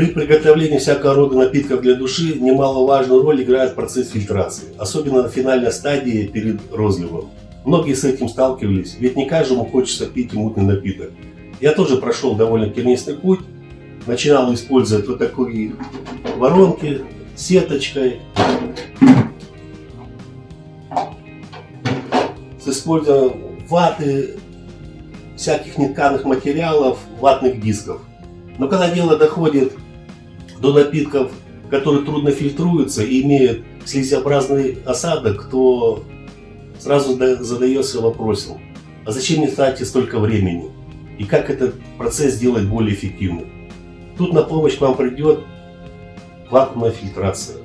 При приготовлении всякого рода напитков для души немаловажную роль играет процесс фильтрации, особенно на финальной стадии перед розливом. Многие с этим сталкивались, ведь не каждому хочется пить мутный напиток. Я тоже прошел довольно тернистый путь, начинал использовать вот такие воронки сеточкой, с использованием ваты, всяких нетканых материалов, ватных дисков. Но когда дело доходит до напитков, которые трудно фильтруются и имеют слизеобразный осадок, то сразу задается вопросом, а зачем мне тратить столько времени? И как этот процесс сделать более эффективным? Тут на помощь вам придет вакуумная фильтрация.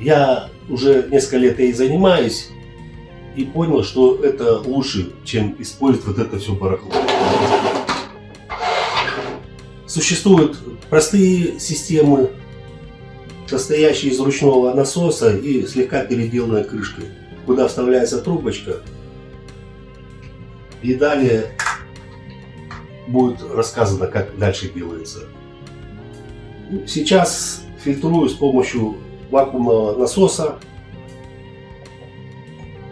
Я уже несколько лет ей занимаюсь и понял, что это лучше, чем использовать вот это все барахло. Существуют простые системы, состоящие из ручного насоса и слегка переделанной крышкой, куда вставляется трубочка. И далее будет рассказано, как дальше делается. Сейчас фильтрую с помощью вакуумного насоса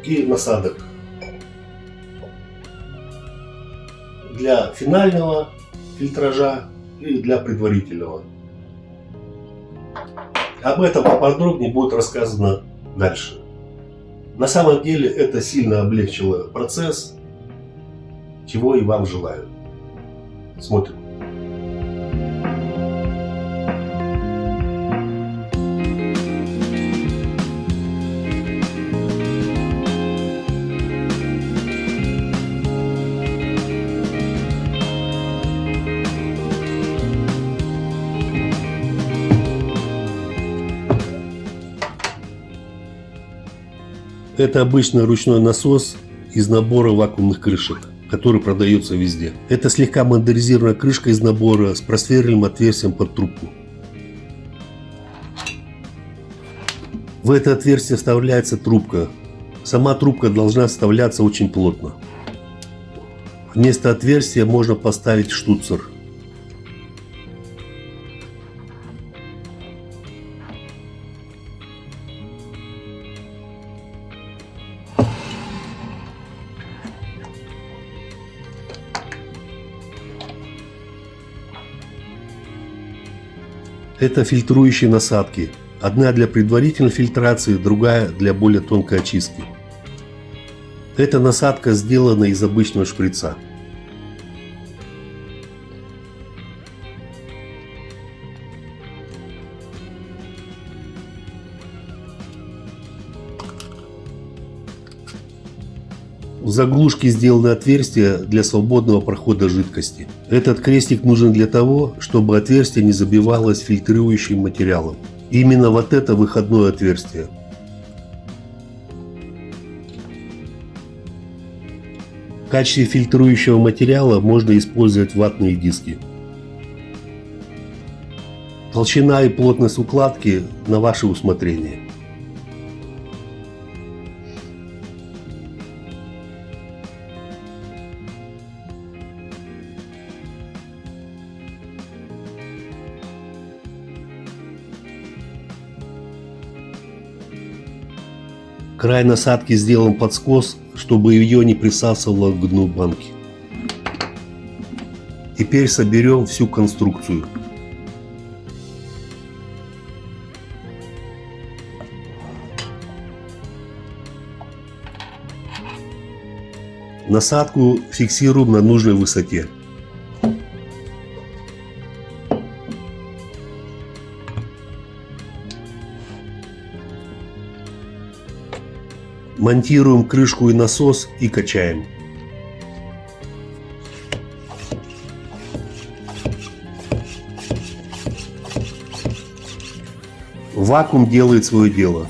и насадок. Для финального фильтража и для предварительного. Об этом поподробнее будет рассказано дальше. На самом деле это сильно облегчило процесс, чего и вам желаю. Смотрим. Это обычный ручной насос из набора вакуумных крышек, который продается везде. Это слегка модернизированная крышка из набора с просверленным отверстием под трубку. В это отверстие вставляется трубка. Сама трубка должна вставляться очень плотно. Вместо отверстия можно поставить штуцер. Это фильтрующие насадки. Одна для предварительной фильтрации, другая для более тонкой очистки. Эта насадка сделана из обычного шприца. Заглушке сделаны отверстия для свободного прохода жидкости. Этот крестик нужен для того, чтобы отверстие не забивалось фильтрующим материалом. Именно вот это выходное отверстие. В качестве фильтрующего материала можно использовать ватные диски. Толщина и плотность укладки на ваше усмотрение. Край насадки сделан под скос, чтобы ее не присасывало к дну банки. Теперь соберем всю конструкцию. Насадку фиксируем на нужной высоте. Монтируем крышку и насос и качаем. Вакуум делает свое дело.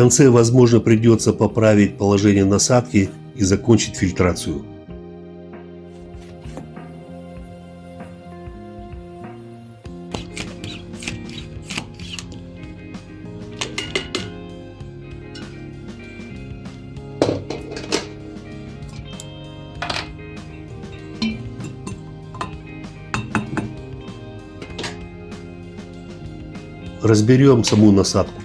конце, возможно, придется поправить положение насадки и закончить фильтрацию. Разберем саму насадку.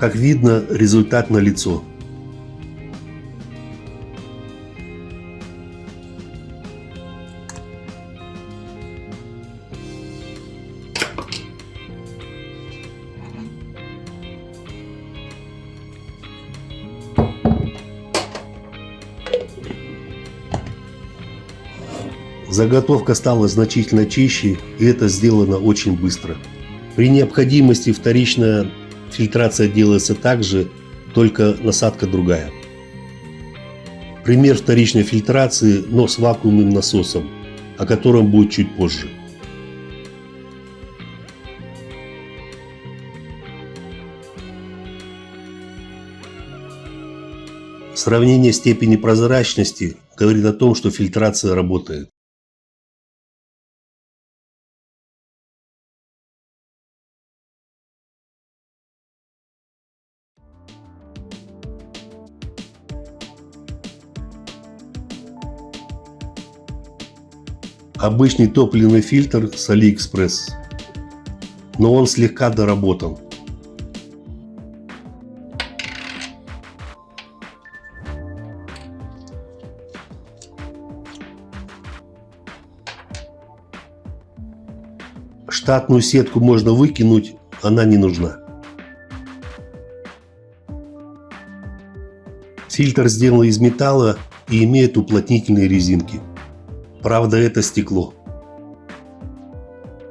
Как видно, результат налицо. Заготовка стала значительно чище, и это сделано очень быстро. При необходимости вторичная фильтрация делается также, только насадка другая. Пример вторичной фильтрации, но с вакуумным насосом, о котором будет чуть позже. Сравнение степени прозрачности говорит о том, что фильтрация работает. Обычный топливный фильтр с AliExpress, но он слегка доработан. Штатную сетку можно выкинуть, она не нужна. Фильтр сделан из металла и имеет уплотнительные резинки. Правда, это стекло.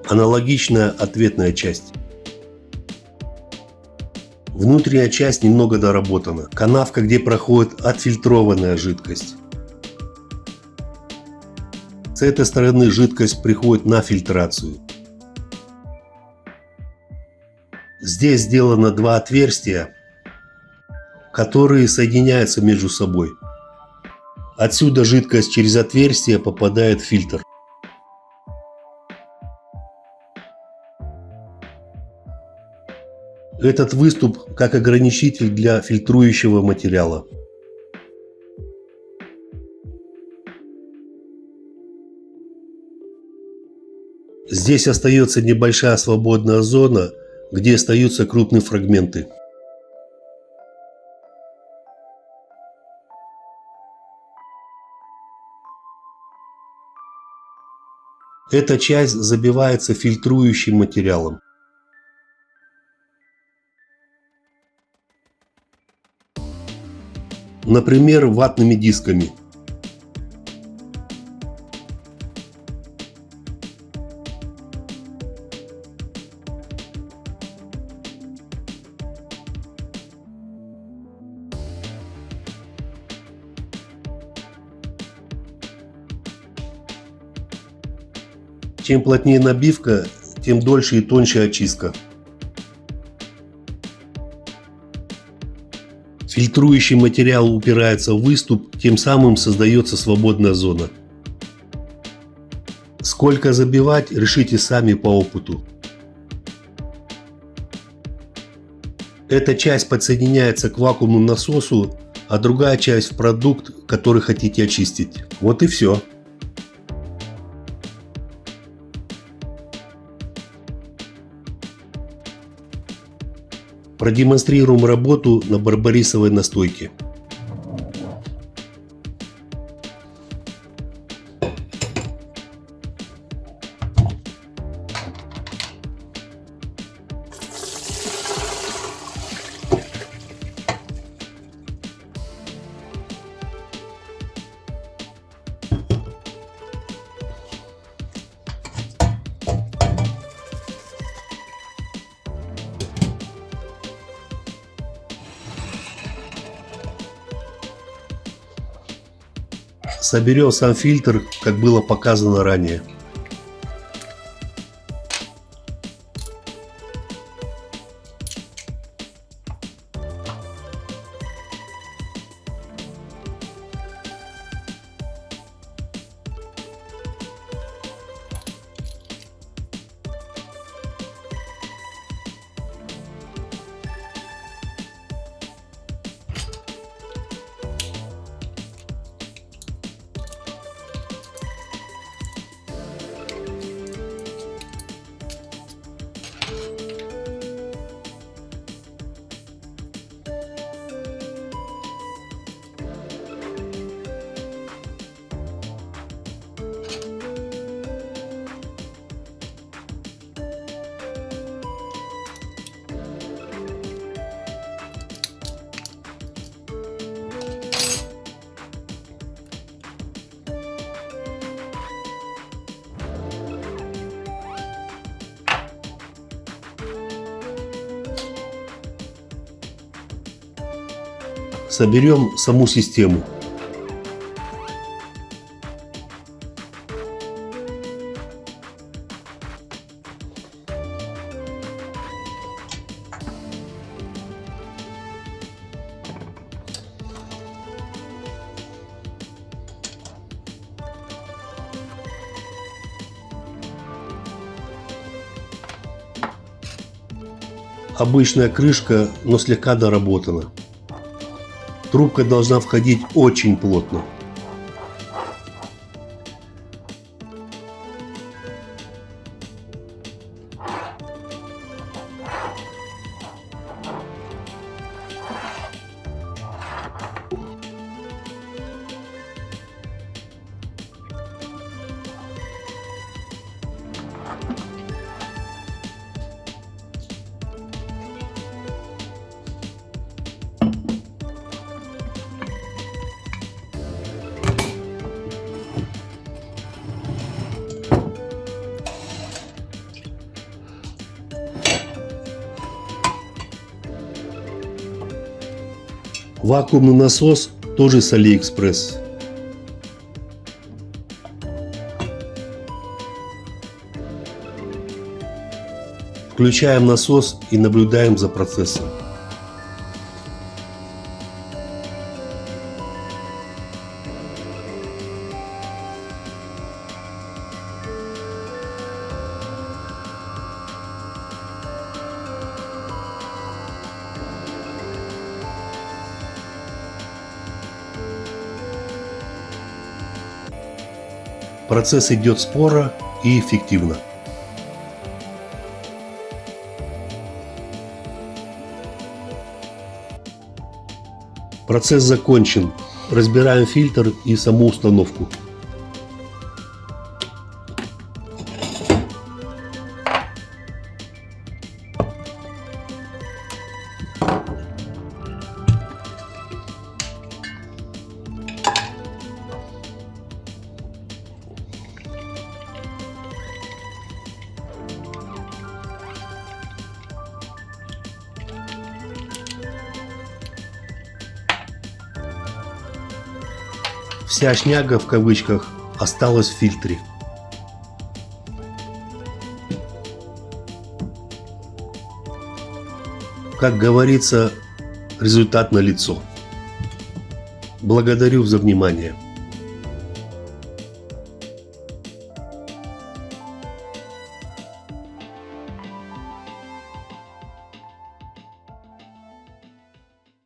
Аналогичная ответная часть. Внутренняя часть немного доработана. Канавка, где проходит отфильтрованная жидкость. С этой стороны жидкость приходит на фильтрацию. Здесь сделано два отверстия, которые соединяются между собой. Отсюда жидкость через отверстие попадает в фильтр. Этот выступ как ограничитель для фильтрующего материала. Здесь остается небольшая свободная зона, где остаются крупные фрагменты. Эта часть забивается фильтрующим материалом. Например, ватными дисками. Чем плотнее набивка, тем дольше и тоньше очистка. Фильтрующий материал упирается в выступ, тем самым создается свободная зона. Сколько забивать, решите сами по опыту. Эта часть подсоединяется к вакуумному насосу, а другая часть в продукт, который хотите очистить. Вот и все. Продемонстрируем работу на барбарисовой настойке. Соберем сам фильтр, как было показано ранее. Соберем саму систему. Обычная крышка, но слегка доработана. Трубка должна входить очень плотно. Вакуумный насос тоже с Алиэкспресс. Включаем насос и наблюдаем за процессом. Процесс идет споро и эффективно. Процесс закончен. Разбираем фильтр и саму установку. Вся шняга в кавычках осталась в фильтре. Как говорится, результат на лицо. Благодарю за внимание.